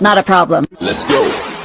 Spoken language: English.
Not a problem. Let's go.